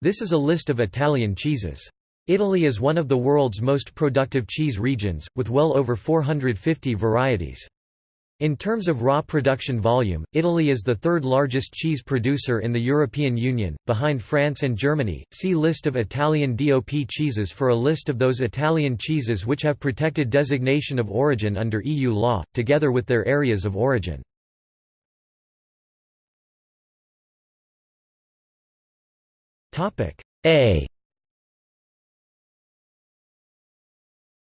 This is a list of Italian cheeses. Italy is one of the world's most productive cheese regions, with well over 450 varieties. In terms of raw production volume, Italy is the third largest cheese producer in the European Union, behind France and Germany. See List of Italian DOP cheeses for a list of those Italian cheeses which have protected designation of origin under EU law, together with their areas of origin. A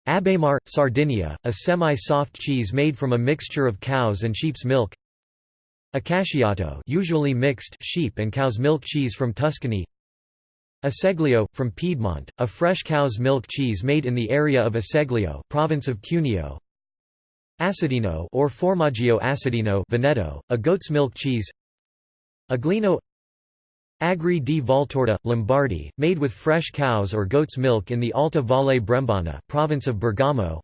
Abemar, Sardinia, a semi-soft cheese made from a mixture of cow's and sheep's milk. Accasciato, usually mixed sheep and cow's milk cheese from Tuscany. Acceglio, from Piedmont, a fresh cow's milk cheese made in the area of Acceglio, province of Cuneo. Acidino or Formaggio acidino, Veneto, a goat's milk cheese. Aglino Agri di Valtorta, Lombardy, made with fresh cow's or goat's milk in the Alta Valle Brembana province of Bergamo.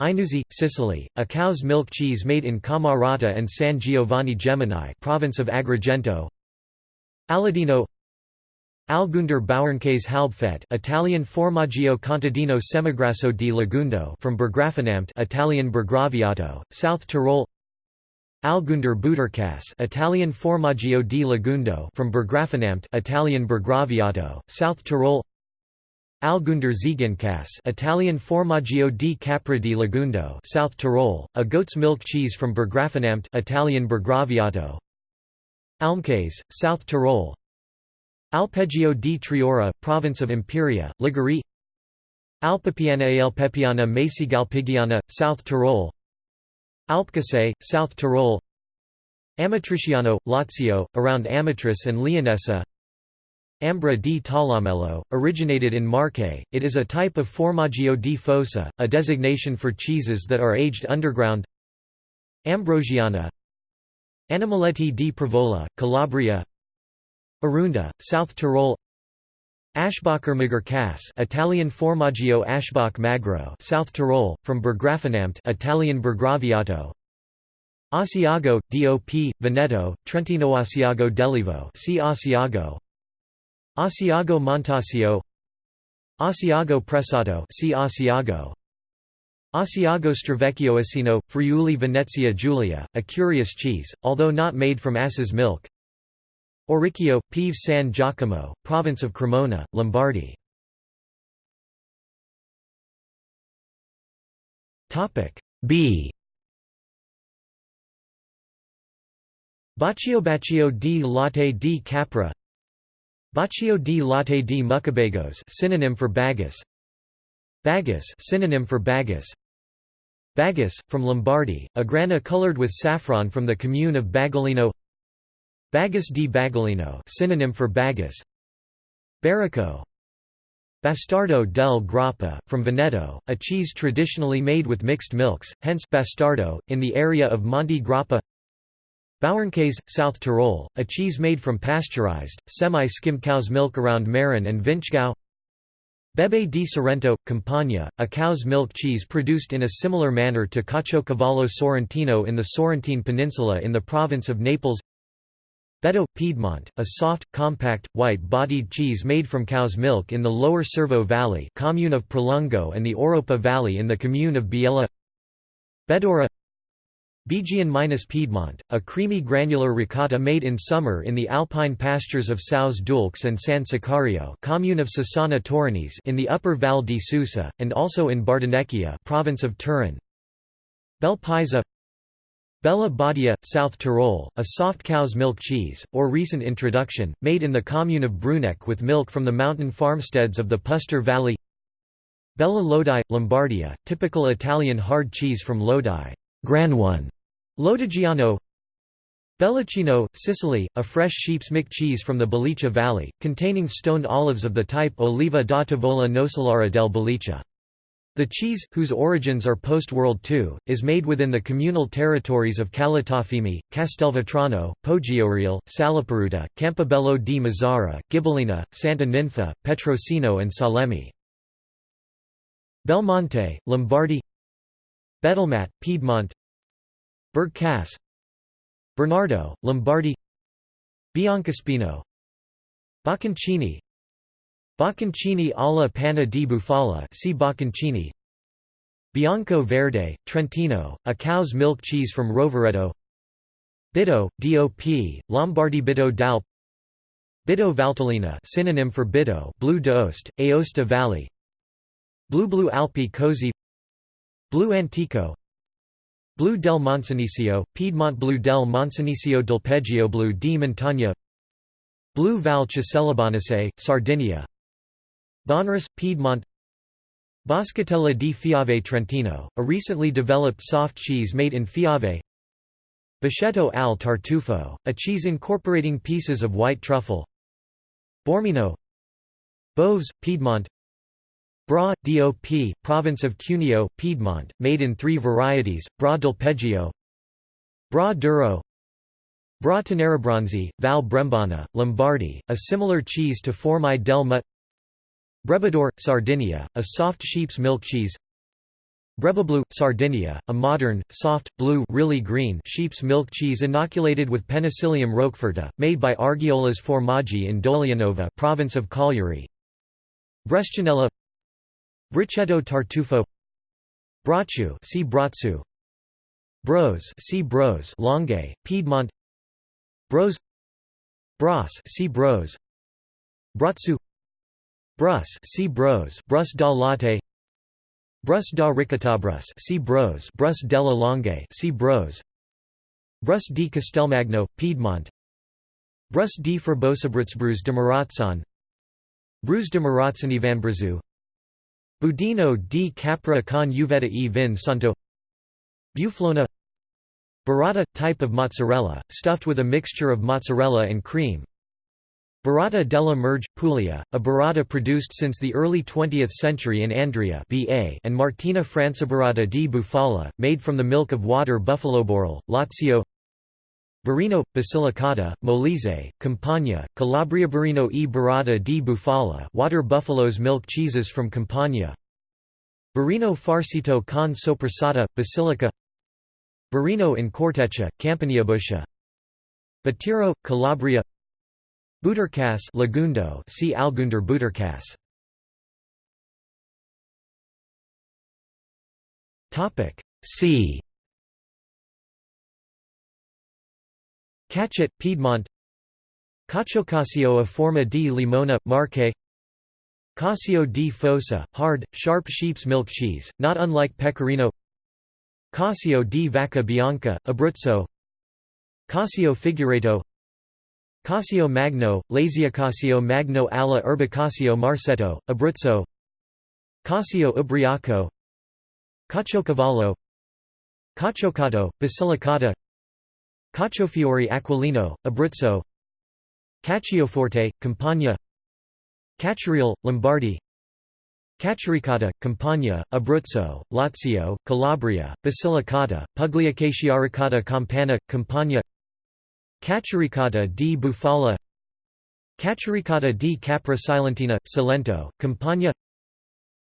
Agnuzzi, Sicily, a cow's milk cheese made in Cammarata and San Giovanni Gemini province of Agrigento. Aladino Algunder Bauernkase Halbfett Italian Formaggio contadino semigrasso di Lagundo from Burggrafenamt Italian Burgraviato, South Tyrol Algunder Buderkas Italian Formaggio di Lagundo from Burggrafenamt Italian Burgraviato, South Tyrol. Algunder Ziegenkäse Italian Formaggio di Capra di Lagundo South Tyrol, a goat's milk cheese from Burggrafenamt Italian Burgraviato. Almkäse, South Tyrol. Alpeggio di Triora, province of Imperia, Liguria. Alpepiana Alpepiana Maisiggalpiggiana, South Tyrol Alpcasse, South Tyrol. Amatriciano, Lazio, around Amatrice and Leonessa. Ambra di Talamello, originated in Marche, it is a type of Formaggio di Fossa, a designation for cheeses that are aged underground. Ambrosiana. Animaletti di Prevola, Calabria. Arunda, South Tyrol Aschbacher Käse Italian Formaggio Aschbach Magro South Tyrol, from Burggrafenamt Italian Burgraviato. Asiago, DOP, Veneto, Trentino Asiago dell'Evo see Asiago. Asiago Montasio. Asiago Pressato see Asiago. Asiago Stravecchio Asino, Friuli Venezia Giulia, a curious cheese, although not made from ass's milk Oricchio, Pieve San Giacomo, province of Cremona, Lombardy. B. Baccio Baccio di Latte di Capra. Baccio di Latte di Mucabagos synonym for Bagus. Bagus synonym for Bagus. Bagus, from Lombardy, a grana colored with saffron from the commune of Bagolino Bagus di Bagolino synonym for Bagus. Baracco Bastardo del Grappa, from Veneto, a cheese traditionally made with mixed milks, hence Bastardo, in the area of Monte Grappa. Bauernkase, South Tyrol, a cheese made from pasteurized, semi-skimmed cow's milk around Marin and Vinschgau Bebe di Sorrento, Campania, a cow's milk cheese produced in a similar manner to Caciocavallo Sorrentino in the Sorrentine Peninsula in the province of Naples Beto, Piedmont, a soft, compact, white-bodied cheese made from cow's milk in the lower Cervo Valley commune of Pralungo and the Oropa Valley in the commune of Biella. Bedora. Bigian minus Piedmont, a creamy granular ricotta made in summer in the alpine pastures of Saus Dulces and San Sicario commune of Sassana in the upper Val di Susa, and also in Bardonecchia province of Turin. Bel Paese Bella Badia, South Tyrol, a soft cow's milk cheese, or recent introduction, made in the commune of Bruneck with milk from the mountain farmsteads of the Puster Valley Bella Lodi, Lombardia, typical Italian hard cheese from Lodi Gran one. Lodigiano Bellacino, Sicily, a fresh sheep's milk cheese from the Belice Valley, containing stoned olives of the type Oliva da Tavola Nocellara del Belice. The cheese, whose origins are post-World II, is made within the communal territories of Calatafimi, Castelvetrano, Poggioreale, Salaparuta, Campobello di Mazara, Gibellina, Santa Ninfa, Petrosino and Salemi. Belmonte, Lombardy Betelmat, Piedmont Bergkäse Bernardo, Lombardy Biancospino Bocconcini, Bocconcini alla panna di bufala see Bocconcini. Bianco Verde, Trentino, a cow's milk cheese from Rovereto. Bitto, DOP, Lombardy Bitto d'Alp. Bitto Valtellina synonym for Bitto Blue d'Ost, Aosta Valley. Blue Blue Alpi Cosi. Blue Antico. Blue del Moncenisio, Piedmont Blue del Moncenisio del Peggio Blue di Montagna. Blue Val Casellabanese, Sardinia Bonris, Piedmont. Boscatella di Fiave Trentino, a recently developed soft cheese made in Fiave. Bachetto al Tartufo, a cheese incorporating pieces of white truffle. Bormino. Boves, Piedmont. Bra, DOP, province of Cuneo, Piedmont, made in three varieties, Bra del Peggio. Bra Duro. Bra Tenerabronzi, Val Brembana, Lombardy, a similar cheese to Formai del Mut Brebador, Sardinia, a soft sheep's milk cheese. Brebablu, Sardinia, a modern, soft, blue really green sheep's milk cheese inoculated with Penicillium roqueforti, made by Argiolas Formaggi in Dolianova province of Cagliari. Brescianella Brichetto Tartufo. Bracciu see Bratsu Bros see Bros Langhe, Piedmont. Bros. Bras see Bros. Bratsu Brus see Bros Brus da Latte Brus da Ricotabrus see Bros Brus della Langhe see Bros Brus di Castelmagno, Piedmont Brus di Frebosabritzbrus de Marazzan Brus de Marazzan Brazu Budino di Capra con uvetta e vin santo Buflona Burrata – type of mozzarella, stuffed with a mixture of mozzarella and cream Burrata della Merge, Puglia, a burrata produced since the early 20th century in Andria BA and Martina Franciburrata di Bufala, made from the milk of water buffaloborel, Lazio Barino, Basilicata, Molise, Campania, Calabria Barino e Burrata di Bufala water buffalo's milk cheeses from Campania Barino Farcito con Sopressata, Basilica Barino in Corteccia, Campaniabuscia Batiro, Calabria Buterkas Lagundo see Algunder Buterkas Topic C. Cachet Piedmont. Caciocasio a forma di limona Marche. Cacio di Fossa hard sharp sheep's milk cheese not unlike pecorino. Cacio di Vacca Bianca Abruzzo. Casio Figuereto Casio Magno, Laziacasio Magno alla Erbacasio Marsetto, Abruzzo. Cacio Ubriaco. Caciocavallo. Caciocato, Basilicata. Caciofiori Aquilino, Abruzzo. Caccioforte, Campania. Cacciarial, Lombardy. Cacciorecata, Campania, Abruzzo, Lazio, Calabria, Basilicata, Pugliacasciaricata Campana, Campania Cacciaricata di Bufala Cacciaricata di Capra Silentina, Salento, Campania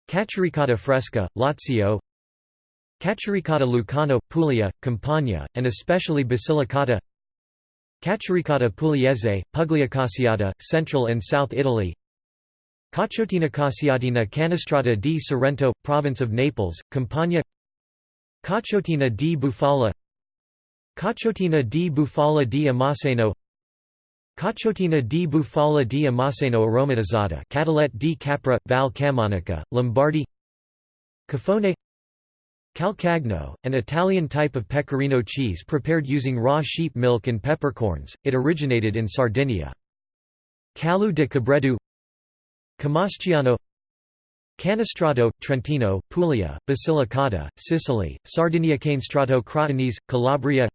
Cacciaricata Fresca, Lazio Cacciaricata Lucano, Puglia, Campania, and especially Basilicata Cacciaricata Pugliese, Pugliacasiata, Central and South Italy Cacciotina Cassiatina Canestrata di Sorrento, Province of Naples, Campania Cacciotina di Bufala Cacciotina di Bufala di Amaseno. Cacciotina di Bufala di Amaseno aromatizzata Catalette di Capra, Val Camonica, Lombardy. Cafone Calcagno, an Italian type of pecorino cheese prepared using raw sheep milk and peppercorns, it originated in Sardinia. Calu de Cabredu. Camasciano. Canestrato, Trentino, Puglia, Basilicata, Sicily, Sardinia Canestrato Crotonese, Calabria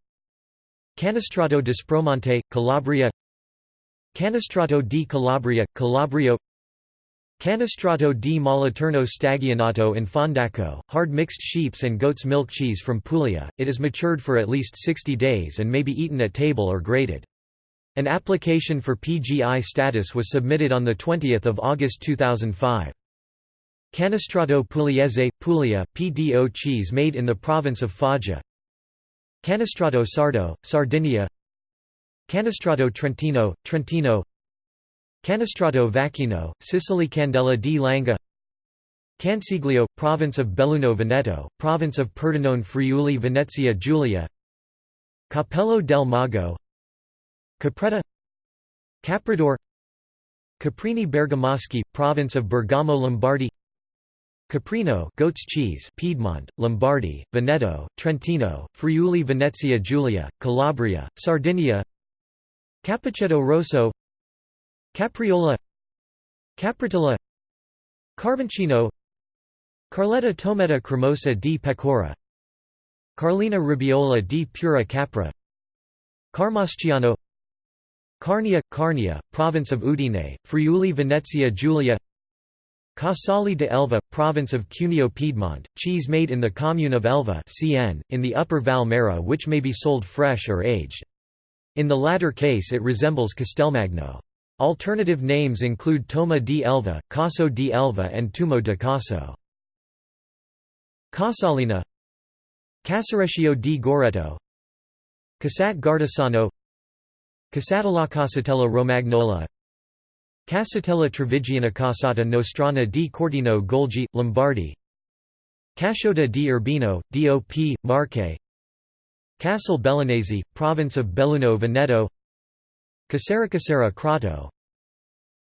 Canestrato d'Aspromonte, Calabria Canestrato di Calabria, Calabrio Canestrato di Moliterno Stagionato in Fondaco, hard mixed sheep's and goat's milk cheese from Puglia, it is matured for at least 60 days and may be eaten at table or grated. An application for PGI status was submitted on 20 August 2005. Canestrato Pugliese, Puglia, PDO cheese made in the province of Foggia Canestrato Sardo, Sardinia. Canestrato Trentino, Trentino. Canestrato Vacchino, Sicily Candela di Langa. Cansiglio, province of Belluno Veneto, province of Pordenone Friuli Venezia Giulia. Capello del Mago. Capretta. Caprador. Caprini Bergamaschi, province of Bergamo Lombardy Caprino goat's cheese Piedmont, Lombardy, Veneto, Trentino, Friuli Venezia Giulia, Calabria, Sardinia Cappuccetto Rosso Capriola Capritella Carboncino Carletta Tometa Cremosa di Pecora Carlina Ribiola di Pura Capra Carmasciano Carnia, Carnia, province of Udine, Friuli Venezia Giulia Casali de Elva, province of Cuneo Piedmont, cheese made in the commune of Elva CN, in the upper Val Maira which may be sold fresh or aged. In the latter case it resembles Castelmagno. Alternative names include Toma di Elva, Caso di Elva and Tumo de Caso. Casalina Casareccio di Goreto Casat Gardesano Casatella Casatella Romagnola Casatella Trevigiana Casata Nostrana di Cortino Golgi, Lombardy. Casciota di Urbino, DOP, Marche. Castle Bellinese, province of Belluno Veneto. Casera Casera Crato.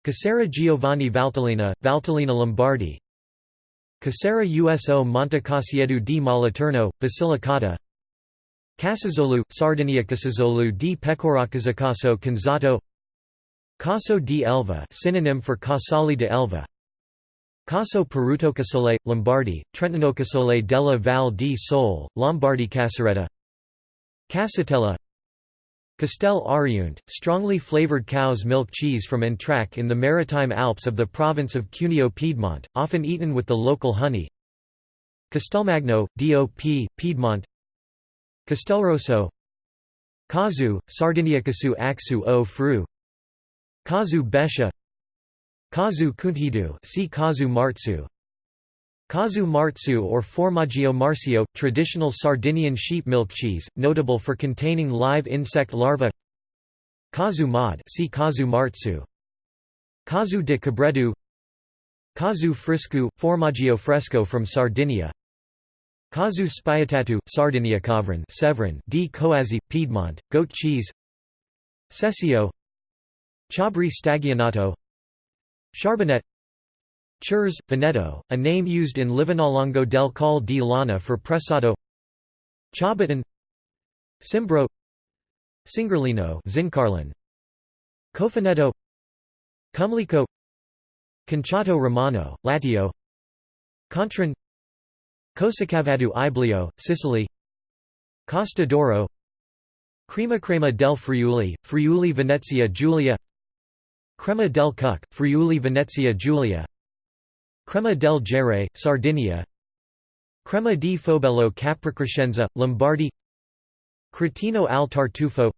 Casera Giovanni Valtellina, Valtellina Lombardi Casera Uso Monte Casiedu di Moliterno, Basilicata. Casazzolo, Sardinia Casazzolo di Pecoracasacaso Canzato Caso di Elva synonym for Casali de Elva. Caso Perutocasole, Lombardi, Trentinocasole della Val di Sole, Lombardi Caseretta. Casatella. Castel Ariunt, strongly flavored cow's milk cheese from Entracque in the Maritime Alps of the province of Cuneo Piedmont, often eaten with the local honey. Castelmagno, DOP, Piedmont. Castelrosso. Casu, Sardinia Casu Axu o Fru Kazu Besha Kazu Kunthidu see Casu Marzu. Casu Marzu or Formaggio Marcio, traditional Sardinian sheep milk cheese, notable for containing live insect larvae. Kazu Mod see Casu Marzu. Kazu de Cabredu Kazu Friscu, Formaggio Fresco from Sardinia. Kazu Spiatatu, Sardinia Cavrin Severn di Coazzi, Piedmont, goat cheese. Cessio Chabri Stagionato Charbonnet Churs, Veneto, a name used in Livinallongo del Col di Lana for Pressato Chabaton Simbro Singerlino Zincarlin Cofanetto Cumlico Conchato Romano, Latio Contrin Cosacavadu Iblio, Sicily Costa d'Oro Crema Crema del Friuli, Friuli Venezia Giulia Crema del Cuc, Friuli Venezia Giulia. Crema del Gere, Sardinia. Crema di Fobello Capricrescenza, Lombardy. Cretino al Tartufo.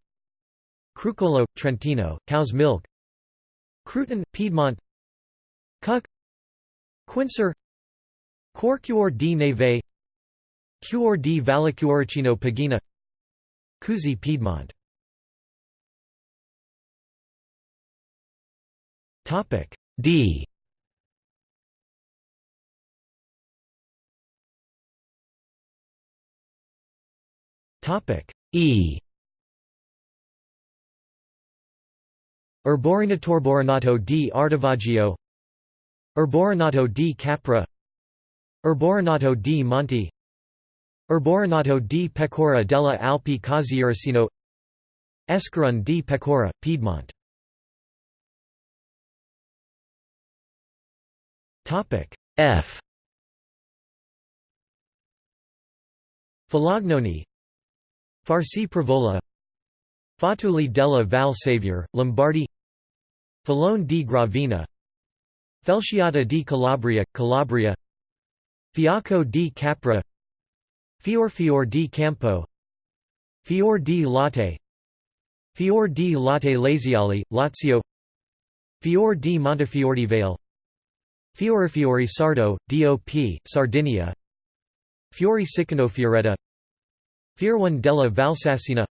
Crucolo, Trentino, cow's milk. Cruton, Piedmont. Cuc. Quincer. Corcuor di Neve. Cuor di Vallecuoricino Pagina. Cusi Piedmont Topic D. Topic E. Erborinatorborinato di Artavaggio Erborinato di Capra. Erborinato di Monti. Erborinato di Pecora della Alpi Casieracino Escaron di Pecora, Piedmont Topic. F. Falagnoni Farsi Provola Fatuli della Val Savior, Lombardy. Falone di Gravina. Felciata di Calabria, Calabria. Fiacco di Capra. Fior Fior di Campo. Fior di Latte. Fior di Latte Laziali, Lazio. Fior di Montefiore Vale Fiorifiori Sardo, DOP, Sardinia. Fiori Sicano Fioretta. Fierwan della Valsassina.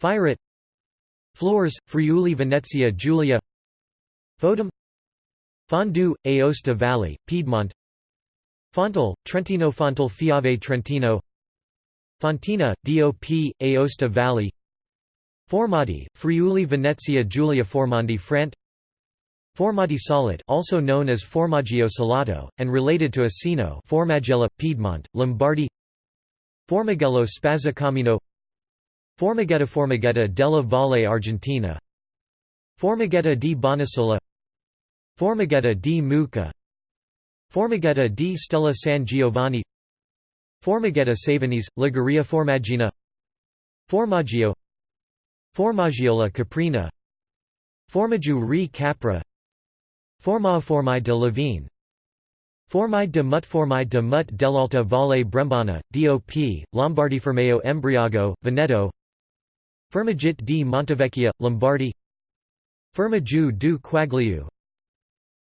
Firet Flores, Friuli Venezia Giulia. Fodum Fondue, Aosta Valley, Piedmont. Fontal, Trentino Fontal Fiave Trentino. Fontina, DOP, Aosta Valley. Formati, Friuli Venezia Giulia Formandi Frant Formati Solid also known as Formaggio Salato, and related to Asino Formagella, Piedmont, Lombardy. Formighello Spazzacamino. Formighetta Formighetta della Valle Argentina. Formighetta di Bonasola. Formighetta di Mucca. Formighetta di Stella San Giovanni. Formighetta Savanese, Liguria Formaggina. Formaggio. Formaggiola Caprina. Formaggio re Capra Formao Formai de Lavine Formai de Mut Formai de Mut dell'Alta Valle Brembana, DOP, Lombardi Fermeo Embriago, Veneto. Fermagit di Montevecchia, Lombardy. Fermagiu du Quagliu.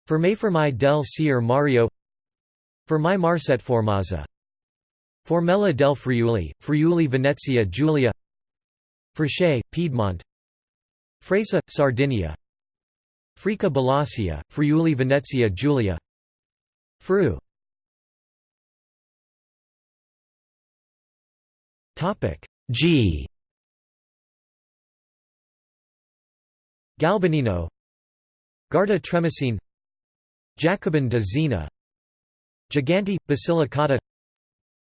Fermai del Sier Mario. Fermai Marset Formazza Formella del Friuli, Friuli Venezia Giulia. Frisce, Piedmont. Fresa, Sardinia Frica Balasia, Friuli Venezia Giulia. Fru. G. Galbanino. Garda Tremesine. Jacobin de Zena. Giganti, Basilicata.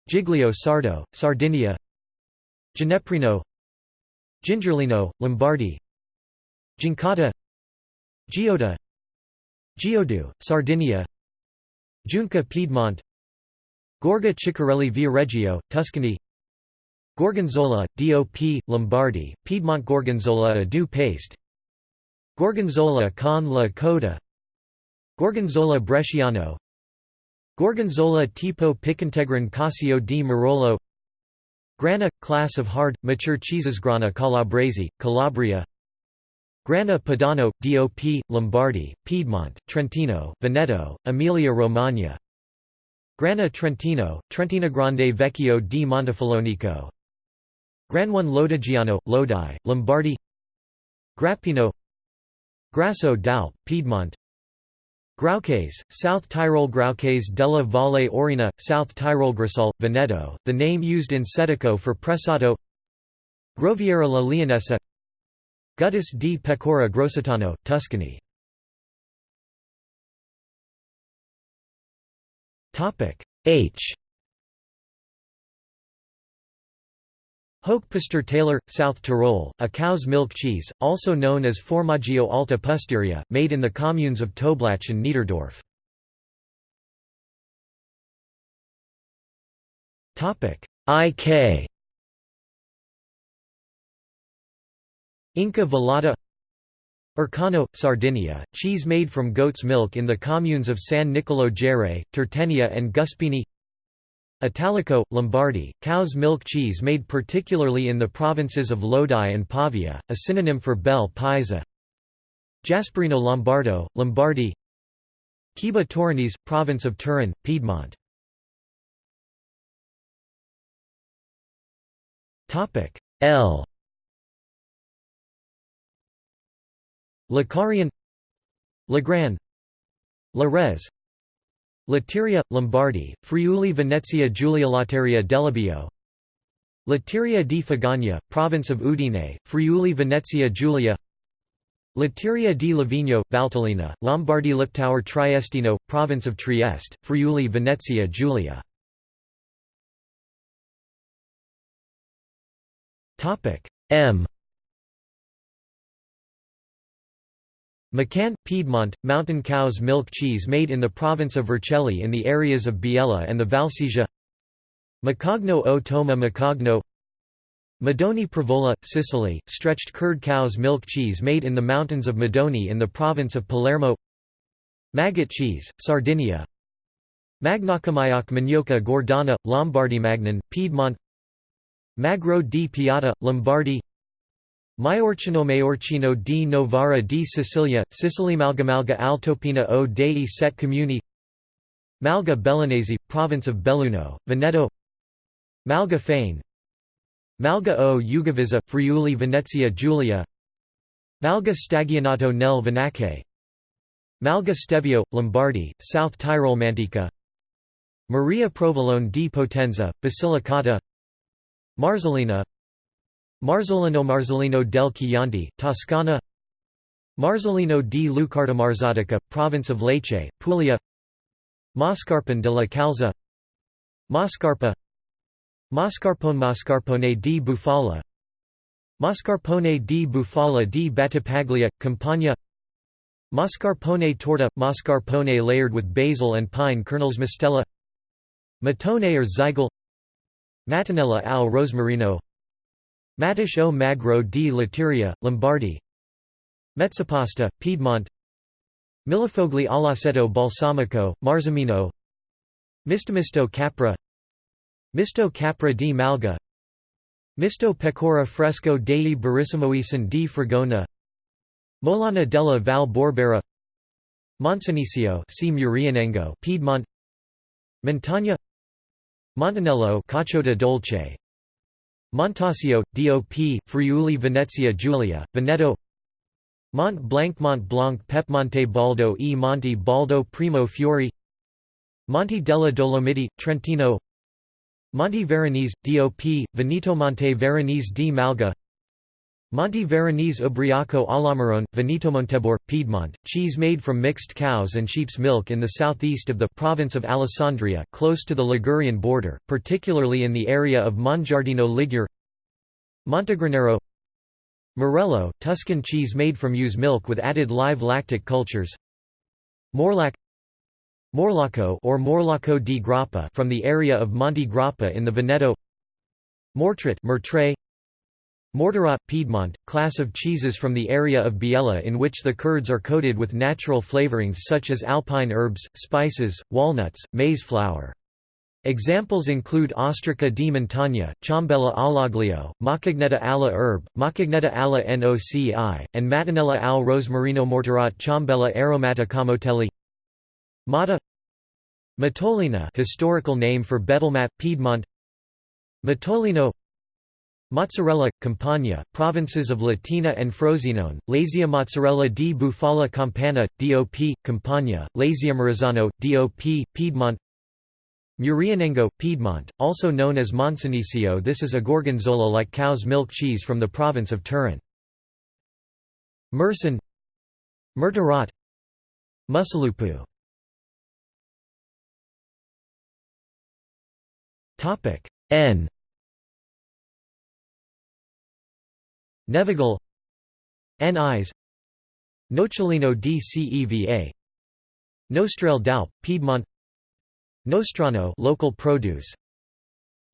Giglio Sardo, Sardinia. Gineprino. Gingerlino, Lombardy. Gincata Gioda Giodu, Sardinia Junca Piedmont Gorga Ciccarelli Viareggio, Tuscany Gorgonzola, DOP, Lombardy, Piedmont Gorgonzola a du paste Gorgonzola con la coda Gorgonzola Bresciano Gorgonzola tipo Picantegran Casio di Marolo Grana – class of hard, mature cheeses Grana Calabresi, Calabria Grana Padano, DOP, Lombardy, Piedmont, Trentino, Veneto, Emilia-Romagna Grana Trentino, Trentina Grande Vecchio di Montefollonico. Gran1 Lodigiano, Lodi, Lombardy. Grappino. Grasso d'Alp, Piedmont. Graukäse, South Tyrol Graukäse della Valle Aurina, South Tyrol Grasol, Veneto, the name used in Sedico for Pressato Groviera la Leonessa Guttus di Pecora Grossetano, Tuscany. H. Hochpustertaler, South Tyrol, a cow's milk cheese, also known as Formaggio Alta Pusteria, made in the communes of Toblach and Niederdorf. IK Inca Velata Urcano, Sardinia, cheese made from goat's milk in the communes of San Nicolo Gere, Tertenia and Guspini. Italico, Lombardy, cow's milk cheese made particularly in the provinces of Lodi and Pavia, a synonym for bel paese. Jasperino Lombardo, Lombardy. Ciba Torinese, province of Turin, Piedmont. L Lacarian Lagran Larez Latteria, Lombardy, Friuli Venezia Giulia Latteria Delabio Latteria di Fagagna, province of Udine, Friuli Venezia Giulia Latteria di Livigno, Valtellina, Lombardy Liptauer Triestino, province of Trieste, Friuli Venezia Giulia. M Macan, Piedmont, mountain cow's milk cheese made in the province of Vercelli in the areas of Biella and the Valsesia. Macogno o Toma Macogno Madonie Prevola, Sicily, stretched curd cow's milk cheese made in the mountains of Madonie in the province of Palermo. Maggot cheese, Sardinia. Magnocamaioc Magnoca Gordana, Lombardy Magnan, Piedmont. Magro di Piata, Lombardy Maiorcino Maiorcino di Novara di Sicilia, Sicily Malgamalga Altopina o dei Set Comuni. Malga Bellinese, province of Belluno, Veneto. Malga Fane Malga o Ugavizza, Friuli Venezia Giulia. Malga Stagionato nel Venache Malga Stevio, Lombardy, South Tyrol Mantica Maria Provolone di Potenza, Basilicata. Marzolina Marzolino Marzolino del Chianti, Toscana. Marzolino di Lucarda Marzatica, province of Lecce, Puglia. Mascarpone de la Calza. Mascarpa. Mascarpone Mascarpone di Bufala. Mascarpone di Bufala di Battipaglia, Campania. Mascarpone torta – Mascarpone layered with basil and pine kernels Mistella Matone or Zygal Mattonella al Rosmarino Matiche o Magro di Latiria, Lombardy. Mezzapasta, Piedmont. Millefogli all'aceto balsamico, Marzamino. Mistomisto Capra. Misto Capra di Malga. Misto Pecora Fresco dei Barissimoisan di Fragona. Molana della Val Borbera. Murianengo Piedmont. Montagna. Montanello Cacciota Dolce Montasio, DOP, Friuli Venezia Giulia, Veneto Mont Blanc Mont Blanc Pepmonte Baldo e Monte Baldo Primo Fiori Monte della Dolomiti, Trentino Monte Veronese, DOP, Veneto Monte Veronese di Malga Monte Veronese Ubriaco all'Amarone, Veneto Montebor, Piedmont, cheese made from mixed cows and sheep's milk in the southeast of the province of Alessandria, close to the Ligurian border, particularly in the area of Mongiardino Ligure. Montegranero. Morello, Tuscan cheese made from ewe's milk with added live lactic cultures. Morlac. Morlacco or Morlacco di Grappa from the area of Monte Grappa in the Veneto. Mortrat Mertre Morterat, Piedmont, class of cheeses from the area of Biella in which the curds are coated with natural flavorings such as alpine herbs, spices, walnuts, maize flour. Examples include Ostrica di Montagna, Ciambella all'aglio, Maccagnetta alla herb, Maccagnetta alla noci, and Mattonella al rosmarino Morterat Ciambella aromata camotelli. Mata Matolina historical name for Betelmat, Piedmont. Matolino Mozzarella, Campania, provinces of Latina and Frosinone, Lazia Mozzarella di Bufala Campana, DOP, Campania, Lazia Murazzano, DOP, Piedmont Murianengo, Piedmont, also known as Monsanissio this is a gorgonzola-like cow's milk cheese from the province of Turin. Mersin Murtarat Musalupu N Nevigal N.I.s Nocciolino di Ceva Nostrale d'Alp, Piedmont Nostrano local produce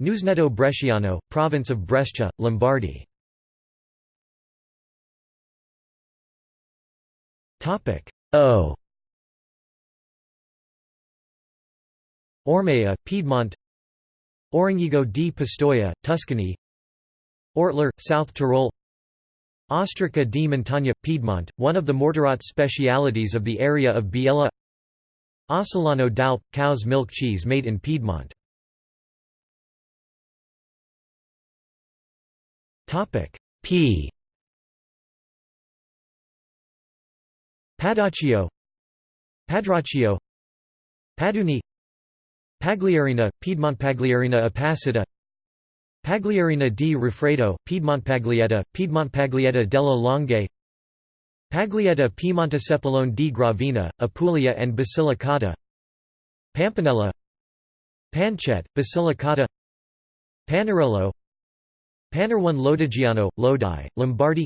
Newsnetto Bresciano, province of Brescia, Lombardy. O. Ormea, Piedmont Orongigo di Pistoia, Tuscany Ortler, South Tyrol Ostrica di Montagna, Piedmont, one of the Morterat specialities of the area of Biella. Ossolano d'Alp, cow's milk cheese made in Piedmont. P. Padaccio. Padraccio Paduni. Pagliarina, Piedmont Pagliarina apacida Pagliarina di Rifredo, Piedmontpaglietta, Piedmontpaglietta della Langhe Paglietta Piemonte di Gravina, Apulia and Basilicata Pampanella Pancette, Basilicata Panarello Panerone Lodigiano, Lodi, Lombardy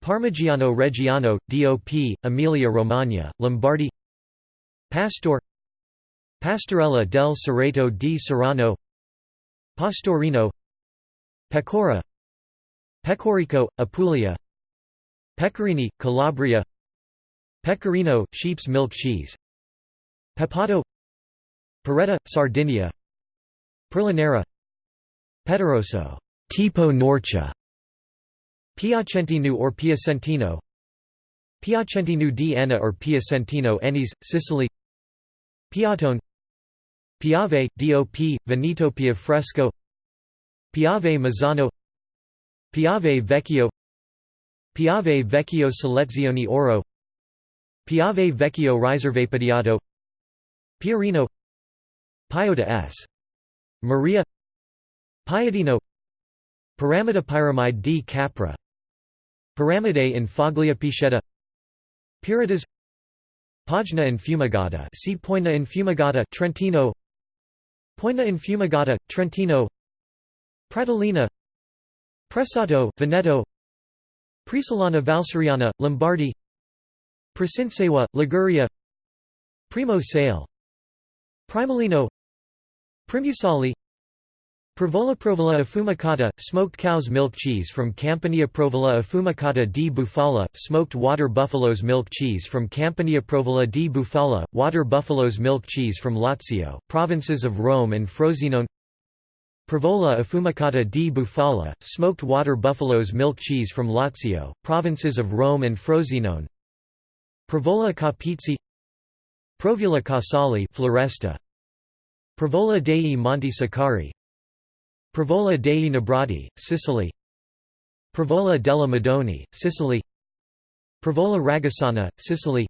Parmigiano Reggiano, DOP, Emilia Romagna, Lombardy Pastor Pastorella del Cerreto di Serrano Pastorino Pecora Pecorico, Apulia Pecorini, Calabria Pecorino, sheep's milk cheese Pepato Peretta, Sardinia Perlinera Pederoso Tipo Norcia Piacentino or Piacentino Piacentino di Enna or Piacentino Ennis, Sicily Piatone Piave, DOP, Veneto Pia Fresco Piave Mazzano. Piave Vecchio. Piave Vecchio Selezioni Oro. Piave Vecchio Riservapediato Piorino Piota s. Maria. Piadino Pyramida pyramide di Capra. Pyramidae in Foglia Pichetta Piritas Pagna see Poina Infumigata Trentino Poina Infumigata Trentino Pratolina Pressato Veneto Presolana Valseriana Lombardy Presinsewa Liguria Primo Sale Primalino Primusali Provola Provola affumicata, smoked cow's milk cheese from Campania Provola affumicata di Bufala, smoked water buffalo's milk cheese from Campania Provola di Bufala, water buffalo's milk cheese from Lazio, provinces of Rome and Frosinone. Provola affumicata di Bufala, smoked water buffalo's milk cheese from Lazio, provinces of Rome and Frosinone. Provola Capizzi Provula Casali Floresta. Provola dei Monti Sicari Provola dei Nebrodi, Sicily. Provola della Madonie, Sicily. Provola Ragazzana, Sicily.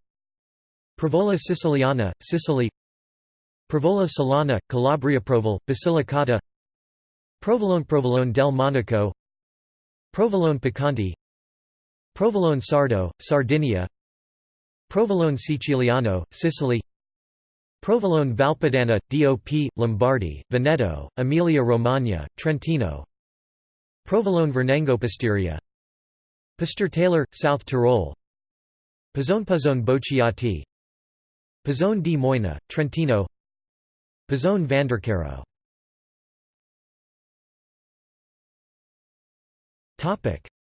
Provola Siciliana, Sicily. Provola Solana, Calabria Provol, Basilicata. Provolone Provolone del Monaco. Provolone Piccanti Provolone Sardo, Sardinia. Provolone Siciliano, Sicily Provolone Valpadana, DOP, Lombardy, Veneto, Emilia-Romagna, Trentino. Provolone Vernengo Pistoria Taylor, South Tyrol. Pizzone Bocciati. Pizzone di Moina, Trentino. Pizzone Vandercaro.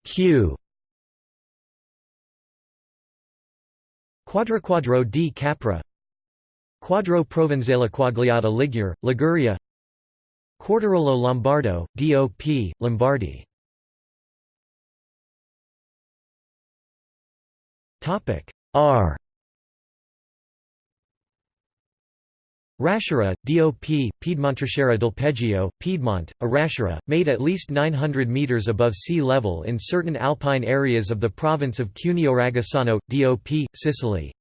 Q. Quadro di Capra Quadro Provenzale Quagliata Ligure, Liguria. Quartirolo Lombardo, DOP, Lombardy. R. Raschera, DOP, Piedmontrascera del Peggio, Piedmont, a made at least 900 metres above sea level in certain alpine areas of the province of Cuneo-Ragazzano, DOP, Sicily.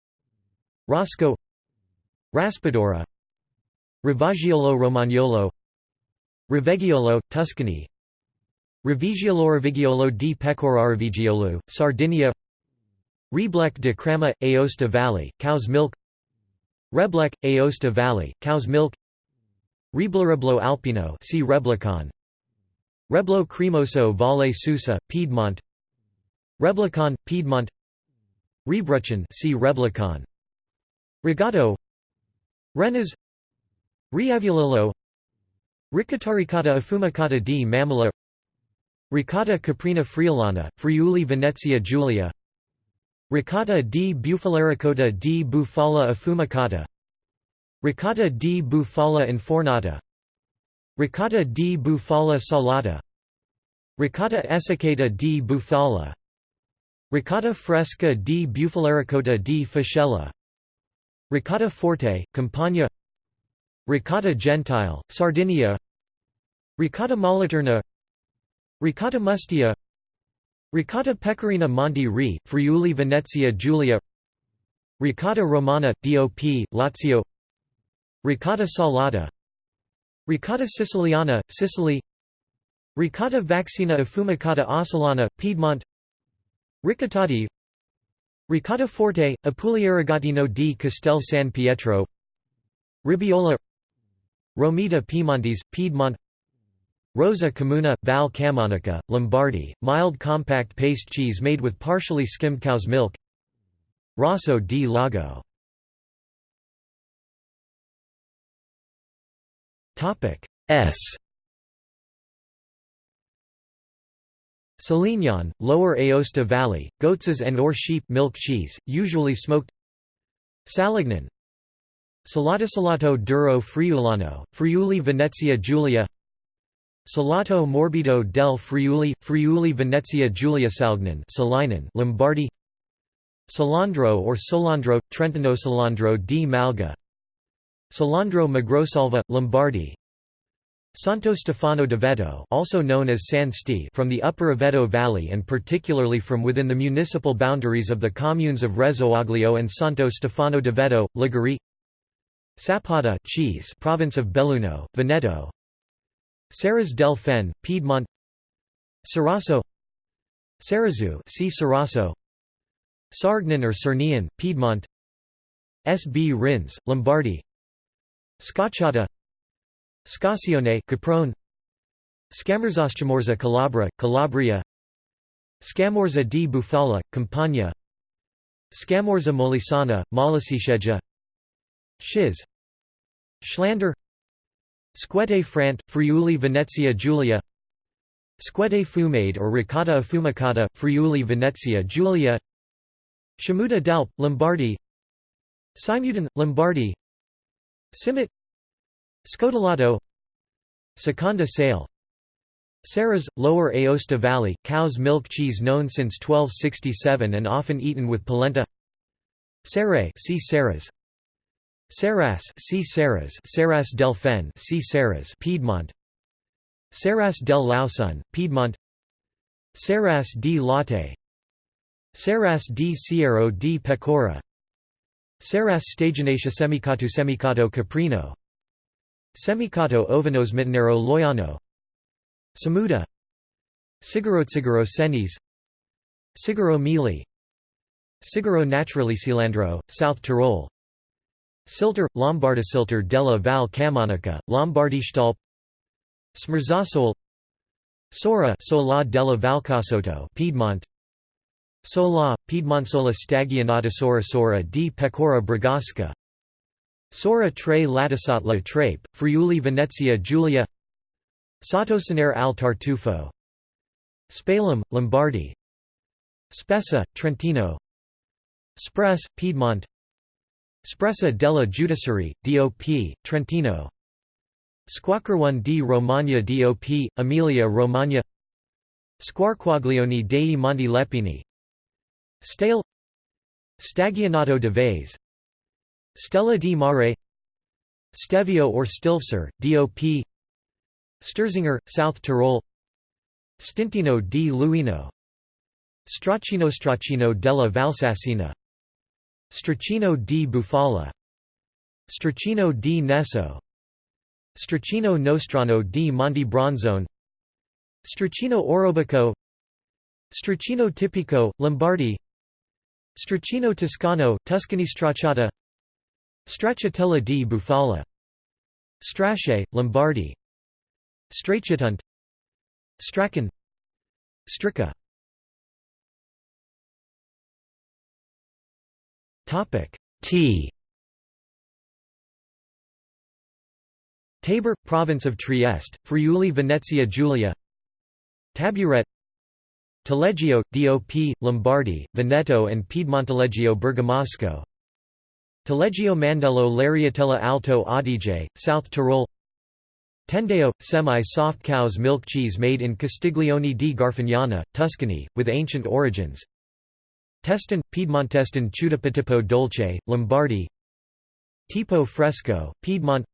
Rosco Raspadura Rivaggiolo Romagnolo Riveggiolo, Tuscany Rivigiolo Rivigiolo di Pecora Rivigiolo, Sardinia Reblec de Crema, Aosta Valley, cow's milk Reblec, Aosta Valley, cow's milk Reblo Alpino see Reblicon Reblo Cremoso Valle Susa, Piedmont. Reblicon, Piedmont. Rebruchin see Reblicon Regato Renas Riavulolo Riccata Affumicata di Mamela Ricotta Caprina Friulana, Friuli Venezia Giulia Ricotta di Bufalaricotta di Bufala Affumicata Ricotta di Bufala Infornata Ricotta di Bufala Salata Ricotta Essiccata di Bufala Ricotta Fresca di Bufalaricotta di Fascella Ricotta Forte, Campania. Ricotta Gentile, Sardinia. Ricotta Moliterna. Ricotta Mustia. Ricotta Pecorina Monti Re, Friuli Venezia Giulia. Ricotta Romana, DOP, Lazio. Ricotta Salata. Ricotta Siciliana, Sicily. Ricotta Vaccina Affumicata Ossolana, Piedmont. Ricottati Ricotta Forte, Apuliaragatino di Castel San Pietro. Ribiola. Romita Piemontese, Piedmont. Rosa Camuna, Val Camonica, Lombardy, mild compact paste cheese made with partially skimmed cow's milk. Rosso di Lago. S Salignon, Lower Aosta Valley, goats and or sheep milk cheese, usually smoked. Salignon Salato Salato duro Friulano, Friuli Venezia Giulia. Salato morbido del Friuli, Friuli Venezia Giulia Salgnan Salinan Lombardy. Salandro or Solandro, Trentino Salandro di Malga. Salandro Magrosalva, Lombardy Santo Stefano d'Aveto also known as San Sti from the upper Aveto Valley and particularly from within the municipal boundaries of the communes of Rezzoaglio and Santo Stefano d'Aveto, Liguori Sappada cheese province of Belluno, Veneto. Serras del Fen, Piedmont. Sarasso Cerezu see Sarasso Sargnan or Cernian, Piedmont. SB Rins, Lombardy. Scacciata Scassione Caprone. Scamorzascamorza Calabra, Calabria. Scamorza di Bufala, Campania. Scamorza Molisana, Molliciceggia Shiz Schlander. Squette Frant, Friuli Venezia Giulia. Squette Fumade or Ricotta Affumicata, Friuli Venezia Giulia. Shamuta d'Alp, Lombardy. Simudan, Lombardy. Simit Scodelato Seconda Sale Serras, Lower Aosta Valley, cow's milk cheese known since 1267 and often eaten with polenta Serre see Serras Serras see Serras Serras del Fen see Serras Piedmont Serras del Lausun, Piedmont Serras di Latte Serras di Cierro di Pecora Serras Stagionacia Semicato Semicato Caprino Semicato Ovanos Mitanero Loiano Samuda. Sigaro Senis. Sigaro Mili. Sigaro Naturali Cilandro, South Tyrol. Silter, Silter della Val Camonica, Lombardistalp Smerzasol Sora Sola della Valcasotto Piedmont. Sola, Piedmontsola Stagionata Sora Sora di Pecora Brigasca Sora tre Latisatla Trape, Friuli Venezia Giulia Sottosanere al Tartufo Spalum, Lombardy Spessa, Trentino Spress, Piedmont Spressa della Giudicarie, DOP, Trentino Squacquerone di Romagna DOP, Emilia Romagna Squarquaglione dei Monti Lepini Stale Stagionato de Vase Stella di Mare Stelvio or Stilfser, DOP Sturzinger, South Tyrol Stintino di Luino Stracchino Stracchino della Valsassina Stracchino di Bufala Stracchino di Nesso Stracchino Nostrano di Monte Bronzone Stracchino Orobico Stracchino Tipico, Lombardy Stracchino Toscano, Tuscany Stracciata Stracciatella di Bufala. Strasce, Lombardy. Stracciatunt Strachan. Stricca Tea Tabor, province of Trieste, Friuli Venezia Giulia. Taburet. Taleggio, DOP, Lombardy, Veneto and Piedmontaleggio Bergamasco Taleggio Mandello Lariatella Alto Adige, South Tyrol. Tendeo, semi-soft cow's milk cheese made in Castiglione di Garfagnana, Tuscany, with ancient origins. Teston, Piedmonteston Ciudapatipo Dolce, Lombardy. Tipo Fresco, Piedmont.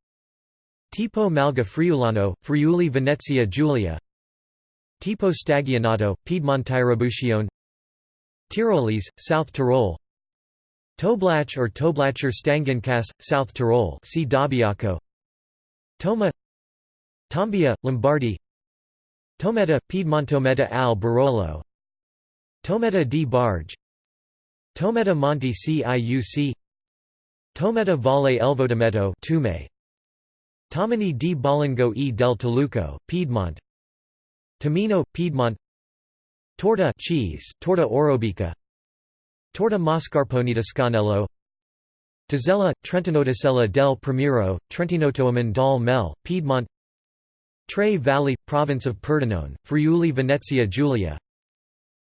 Tipo Malga Friulano, Friuli Venezia Giulia. Tipo Stagionato, Piedmontirabucione Tyrolese, South Tyrol Toblach or Toblacher Stangenkäse, South Tyrol see Dobbiaco Toma. Tombia, Lombardy. Tometa, Piedmontometa al Barolo. Tometa di Barge. Tometa Monte Ciuc Tometa Valle Elvodameto Tume. Tomini di Bollingo e. Del Toluco, Piedmont. Tomino, Piedmont. Torta cheese, Torta Orobica Torta Mascarpone di Scanello Tazella, Trentinotacella del Primiero, Trentinotoaman dal Mel, Piedmont Tre Valley, province of Pordenone, Friuli Venezia Giulia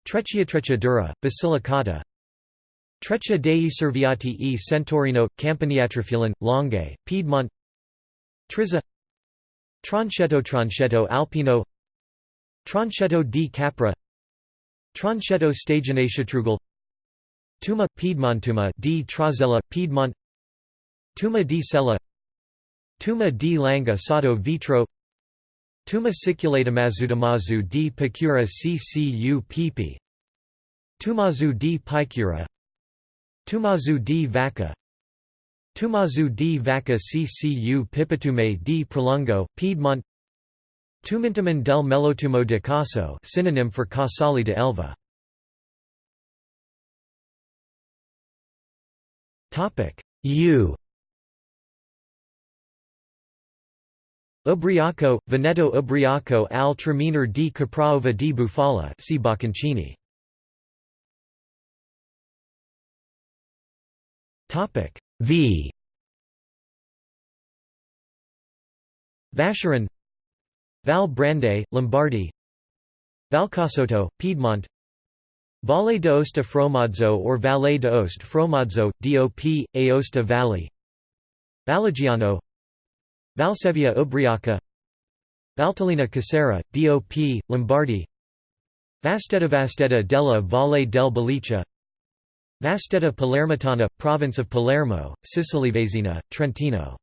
Treccia Trecciadura, Basilicata Treccia dei Serviati e Centorino, Campaniatrafilan, Langhe, Piedmont Trizza Tronchetto Tronchetto Alpino Tronchetto di Capra Tronchetto Stagionacetrugal Tuma Piedmontuma di Trozella Piedmont. Tuma di Sella. Tuma di Langa Sotto Vitro. Tuma Mazu di Picura ccu pipi Tumazu di Picura. Tumazu di Vacca Tumazu di Vacca ccu Pipitume di Prolungo, Piedmont. Tumintaman del Melotumo de Caso synonym for Casali de Elva U. Ubriaco, Veneto Ubriaco al Traminer di Capraova di Bufala see Bocconcini. V. Vacheron Val Brande, Lombardy. Valcasotto, Piedmont Valle d'Aosta Fromadzo or Valle d'Aoste Fromadzo, DOP, Aosta Valley. Vallegiano Valsevia Ubriaca. Valtellina Casera, DOP, Lombardy. Vastedda Vastedda della Valle del Belice. Vastedda Palermitana, province of Palermo, Sicily Vasina, Trentino.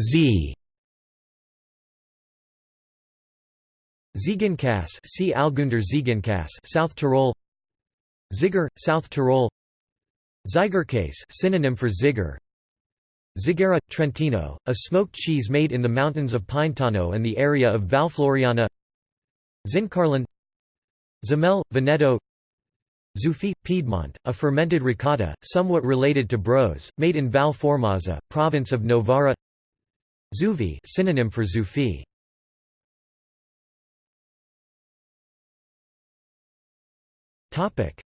Z Ziegenkäse see Algunder Ziegenkäse South Tyrol. Ziger, South Tyrol. Zigerkäse synonym for Ziger Zigara, Trentino, a smoked cheese made in the mountains of Pintano and the area of Valfloriana. Zincarlin Zamel, Veneto. Zufi, Piedmont, a fermented ricotta, somewhat related to brose, made in Val Formazza, province of Novara. Zuvi synonym for Zufi.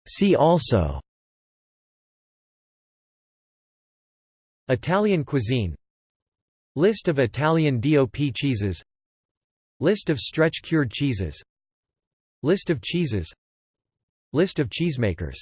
See also. Italian cuisine. List of Italian DOP cheeses. List of stretch-cured cheeses. List of cheeses. List of cheesemakers